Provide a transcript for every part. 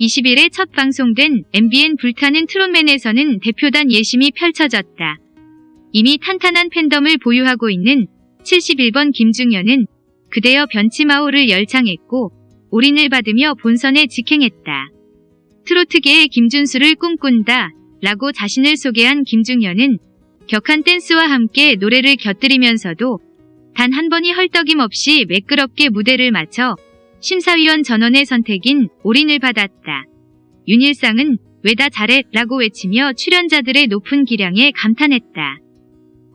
20일에 첫 방송된 MBN 불타는 트롯맨에서는 대표단 예심이 펼쳐졌다. 이미 탄탄한 팬덤을 보유하고 있는 71번 김중현은 그대여 변치마오를 열창했고 올인을 받으며 본선에 직행했다. 트로트계의 김준수를 꿈꾼다 라고 자신을 소개한 김중현은 격한 댄스와 함께 노래를 곁들이면서도 단 한 번이 헐떡임 없이 매끄럽게 무대를 마쳐 심사위원 전원의 선택인 올인을 받았다. 윤일상은 왜 다 잘해 라고 외치며 출연자들의 높은 기량에 감탄했다.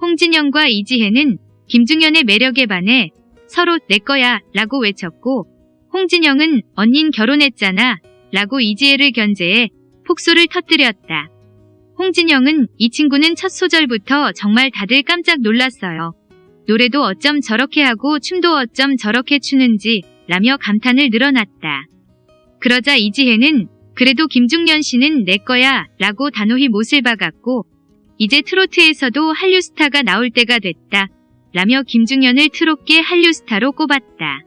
홍진영과 이지혜는 김중현의 매력에 반해 서로 내 거야 라고 외쳤고 홍진영은 언닌 결혼했잖아 라고 이지혜를 견제해 폭소를 터뜨렸다. 홍진영은 이 친구는 첫 소절부터 정말 다들 깜짝 놀랐어요. 노래도 어쩜 저렇게 하고 춤도 어쩜 저렇게 추는지 라며 감탄을 늘어놨다. 그러자 이지혜는 그래도 김중년 씨는 내 거야 라고 단호히 못을 박았고 이제 트로트에서도 한류 스타가 나올 때가 됐다 라며 김중년을 트롯계 한류 스타로 꼽았다.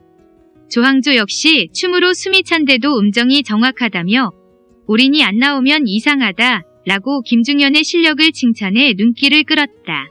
조항조 역시 춤으로 숨이 찬데도 음정이 정확하다며 올인이 안 나오면 이상하다 라고 김중년의 실력을 칭찬해 눈길을 끌었다.